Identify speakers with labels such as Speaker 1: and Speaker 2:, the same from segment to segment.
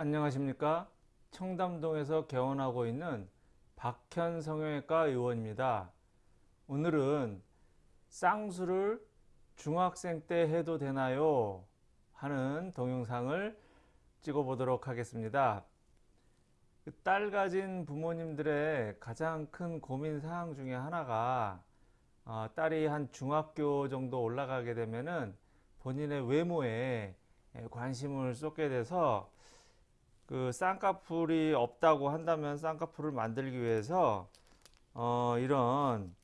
Speaker 1: 안녕하십니까? 청담동에서 개원하고 있는 박현 성형외과 의원입니다. 오늘은 쌍수를 중학생 때 해도 되나요? 하는 동영상을 찍어 보도록 하겠습니다. 그딸 가진 부모님들의 가장 큰 고민 사항 중에 하나가 어, 딸이 한 중학교 정도 올라가게 되면은 본인의 외모에 관심을 쏟게 돼서 그 쌍꺼풀이 없다고 한다면 쌍꺼풀을 만들기 위해서 어 이런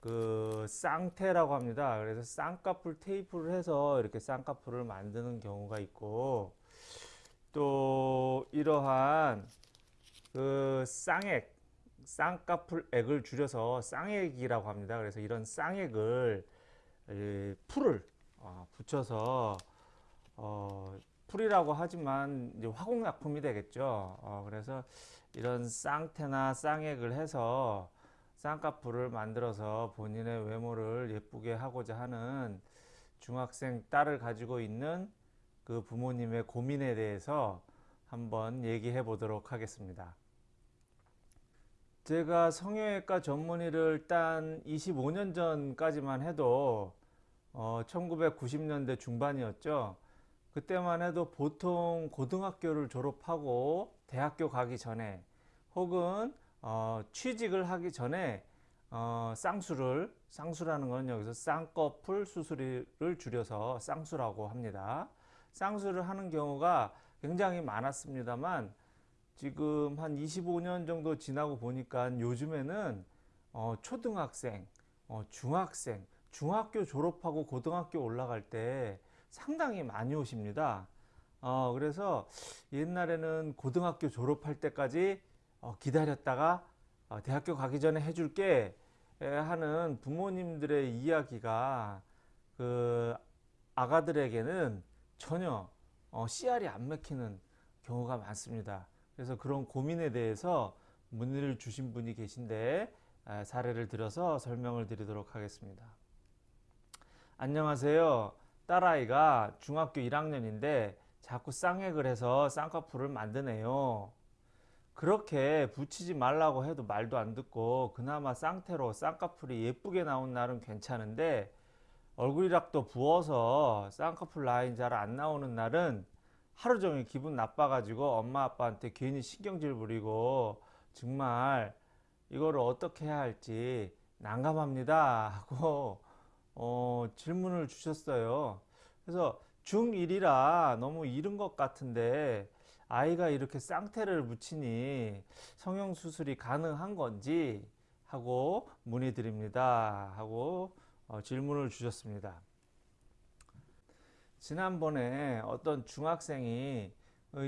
Speaker 1: 그 쌍테라고 합니다. 그래서 쌍꺼풀 테이프를 해서 이렇게 쌍꺼풀을 만드는 경우가 있고 또 이러한 그 쌍액 쌍꺼풀액을 줄여서 쌍액이라고 합니다. 그래서 이런 쌍액을 이 풀을 어, 붙여서 어, 풀이라고 하지만 이제 화공약품이 되겠죠. 어, 그래서 이런 쌍태나 쌍액을 해서 쌍꺼풀을 만들어서 본인의 외모를 예쁘게 하고자 하는 중학생 딸을 가지고 있는 그 부모님의 고민에 대해서 한번 얘기해 보도록 하겠습니다. 제가 성형외과 전문의를 딴 25년 전까지만 해도 어, 1990년대 중반이었죠. 그때만 해도 보통 고등학교를 졸업하고 대학교 가기 전에 혹은 어, 취직을 하기 전에 어, 쌍수를 쌍수라는 건 여기서 쌍꺼풀 수술을 줄여서 쌍수라고 합니다. 쌍수를 하는 경우가 굉장히 많았습니다만 지금 한 25년 정도 지나고 보니까 요즘에는 어, 초등학생, 어, 중학생, 중학교 졸업하고 고등학교 올라갈 때 상당히 많이 오십니다. 어, 그래서 옛날에는 고등학교 졸업할 때까지 어, 기다렸다가 어, 대학교 가기 전에 해줄게 하는 부모님들의 이야기가 그 아가들에게는 전혀 어, 씨알이 안 맥히는 경우가 많습니다. 그래서 그런 고민에 대해서 문의를 주신 분이 계신데 사례를 들어서 설명을 드리도록 하겠습니다. 안녕하세요. 딸아이가 중학교 1학년인데 자꾸 쌍액을 해서 쌍꺼풀을 만드네요. 그렇게 붙이지 말라고 해도 말도 안 듣고 그나마 쌍태로 쌍꺼풀이 예쁘게 나온 날은 괜찮은데 얼굴이락도 부어서 쌍꺼풀 라인 잘 안 나오는 날은 하루 종일 기분 나빠가지고 엄마 아빠한테 괜히 신경질 부리고 정말 이거를 어떻게 해야 할지 난감합니다 하고 어, 질문을 주셨어요. 그래서 중1이라 너무 이른 것 같은데 아이가 이렇게 쌍태를 붙이니 성형수술이 가능한 건지 하고 문의드립니다 하고 어, 질문을 주셨습니다. 지난번에 어떤 중학생이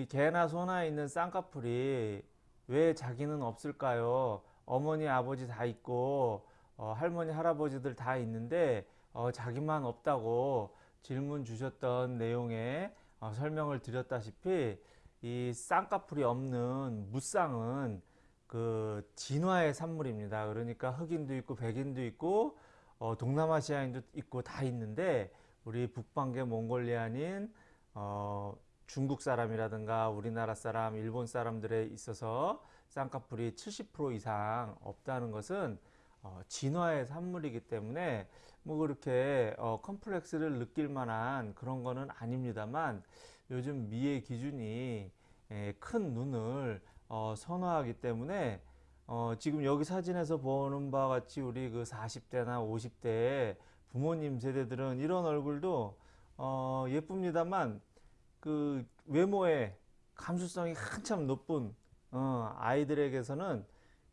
Speaker 1: 개나 소나 있는 쌍꺼풀이 왜 자기는 없을까요? 어머니 아버지 다 있고 어, 할머니 할아버지들 다 있는데 어, 자기만 없다고 질문 주셨던 내용에 어, 설명을 드렸다시피 이 쌍꺼풀이 없는 무쌍은 그 진화의 산물입니다. 그러니까 흑인도 있고 백인도 있고 어, 동남아시아인도 있고 다 있는데 우리 북방계 몽골리안인 어, 중국 사람이라든가 우리나라 사람, 일본 사람들에 있어서 쌍꺼풀이 70% 이상 없다는 것은 어, 진화의 산물이기 때문에 뭐 그렇게 어, 컴플렉스를 느낄 만한 그런 거는 아닙니다만 요즘 미의 기준이 에, 큰 눈을 어, 선호하기 때문에 어, 지금 여기 사진에서 보는 바와 같이 우리 그 40대나 50대 부모님 세대들은 이런 얼굴도 어, 예쁩니다만 그 외모의 감수성이 한참 높은 어, 아이들에게서는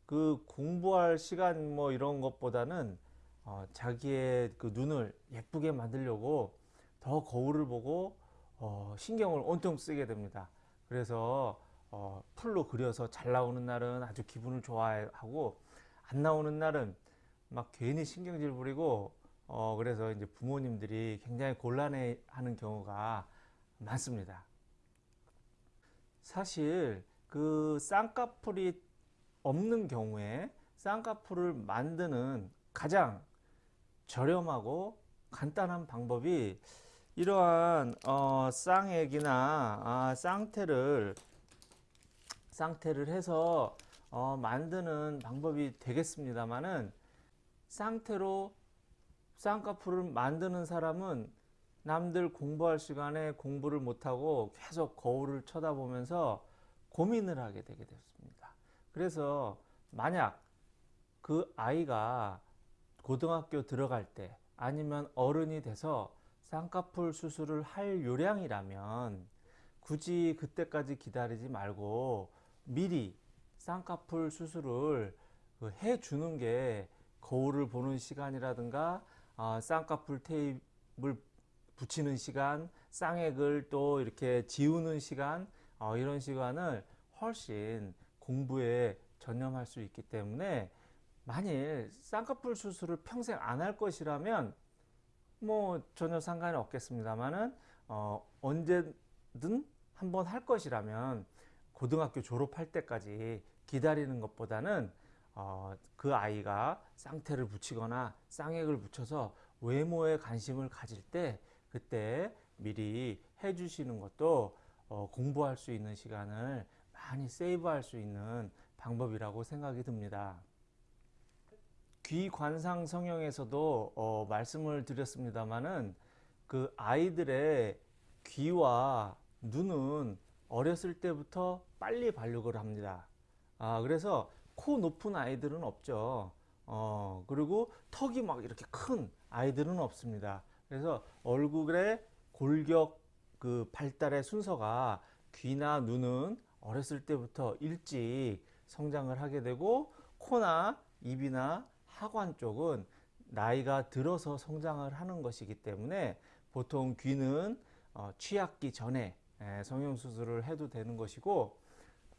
Speaker 1: 그 공부할 시간 뭐 이런 것보다는 어, 자기의 그 눈을 예쁘게 만들려고 더 거울을 보고 어, 신경을 온통 쓰게 됩니다. 그래서 어, 풀로 그려서 잘 나오는 날은 아주 기분을 좋아하고 안 나오는 날은 막 괜히 신경질 부리고 어, 그래서 이제 부모님들이 굉장히 곤란해 하는 경우가 많습니다. 사실 그 쌍꺼풀이 없는 경우에 쌍꺼풀을 만드는 가장 저렴하고 간단한 방법이 이러한 어, 쌍액이나 아, 쌍태를 상태를 해서 어, 만드는 방법이 되겠습니다만은 상태로 쌍꺼풀을 만드는 사람은 남들 공부할 시간에 공부를 못하고 계속 거울을 쳐다보면서 고민을 하게 되게 됐습니다. 그래서 만약 그 아이가 고등학교 들어갈 때 아니면 어른이 돼서 쌍꺼풀 수술을 할 요량이라면 굳이 그때까지 기다리지 말고 미리 쌍꺼풀 수술을 그 해주는 게 거울을 보는 시간이라든가 아, 쌍꺼풀 테이프를 붙이는 시간, 쌍액을 또 이렇게 지우는 시간 어, 이런 시간을 훨씬 공부에 전념할 수 있기 때문에 만일 쌍꺼풀 수술을 평생 안 할 것이라면 뭐 전혀 상관이 없겠습니다만은 어, 언제든 한번 할 것이라면 고등학교 졸업할 때까지 기다리는 것보다는 어, 그 아이가 쌍태를 붙이거나 쌍액을 붙여서 외모에 관심을 가질 때 그때 미리 해주시는 것도 어, 공부할 수 있는 시간을 많이 세이브할 수 있는 방법이라고 생각이 듭니다. 귀관상 성형에서도 어, 말씀을 드렸습니다마는 그 아이들의 귀와 눈은 어렸을 때부터 빨리 발육을 합니다. 아, 그래서 코 높은 아이들은 없죠. 어, 그리고 턱이 막 이렇게 큰 아이들은 없습니다. 그래서 얼굴의 골격 그 발달의 순서가 귀나 눈은 어렸을 때부터 일찍 성장을 하게 되고 코나 입이나 하관 쪽은 나이가 들어서 성장을 하는 것이기 때문에 보통 귀는 어, 취학기 전에 에, 성형수술을 해도 되는 것이고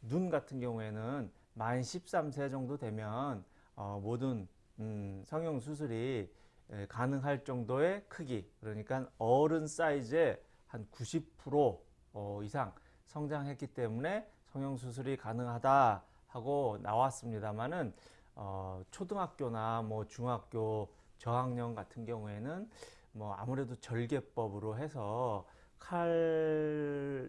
Speaker 1: 눈 같은 경우에는 만 13세 정도 되면 어, 모든 음, 성형수술이 에, 가능할 정도의 크기 그러니까 어른 사이즈의 한 90% 어, 이상 성장했기 때문에 성형수술이 가능하다 하고 나왔습니다만은 어, 초등학교나 뭐 중학교 저학년 같은 경우에는 뭐 아무래도 절개법으로 해서 칼집을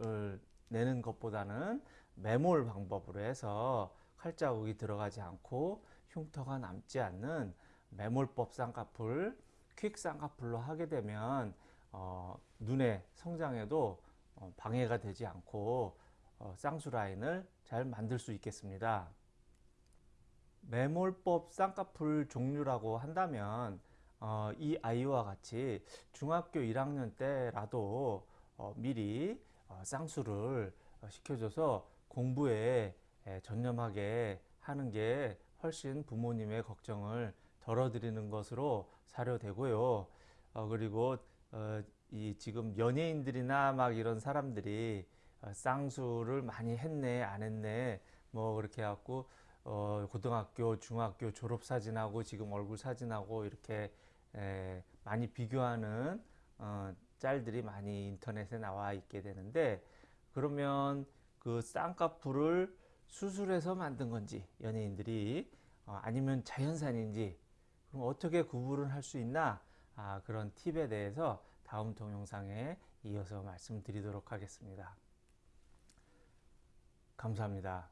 Speaker 1: 어, 내는 것보다는 매몰 방법으로 해서 칼자국이 들어가지 않고 흉터가 남지 않는 매몰법 쌍꺼풀, 퀵 쌍꺼풀로 하게 되면 어, 눈의 성장에도 어, 방해가 되지 않고 어, 쌍수 라인을 잘 만들 수 있겠습니다. 매몰법 쌍꺼풀 종류라고 한다면 어, 이 아이와 같이 중학교 1학년 때라도 어, 미리 어, 쌍수를 시켜줘서 공부에 에, 전념하게 하는 게 훨씬 부모님의 걱정을 덜어드리는 것으로 사료되고요. 어, 그리고 어, 이 지금 연예인들이나 막 이런 사람들이 어, 쌍수를 많이 했네 안 했네 뭐 그렇게 해갖고 어, 고등학교 중학교 졸업 사진하고 지금 얼굴 사진하고 이렇게 에, 많이 비교하는 어, 짤들이 많이 인터넷에 나와 있게 되는데 그러면 그 쌍꺼풀을 수술해서 만든 건지 연예인들이 어, 아니면 자연산인지 그럼 어떻게 구분을 할 수 있나? 아, 그런 팁에 대해서 다음 동영상에 이어서 말씀드리도록 하겠습니다. 감사합니다.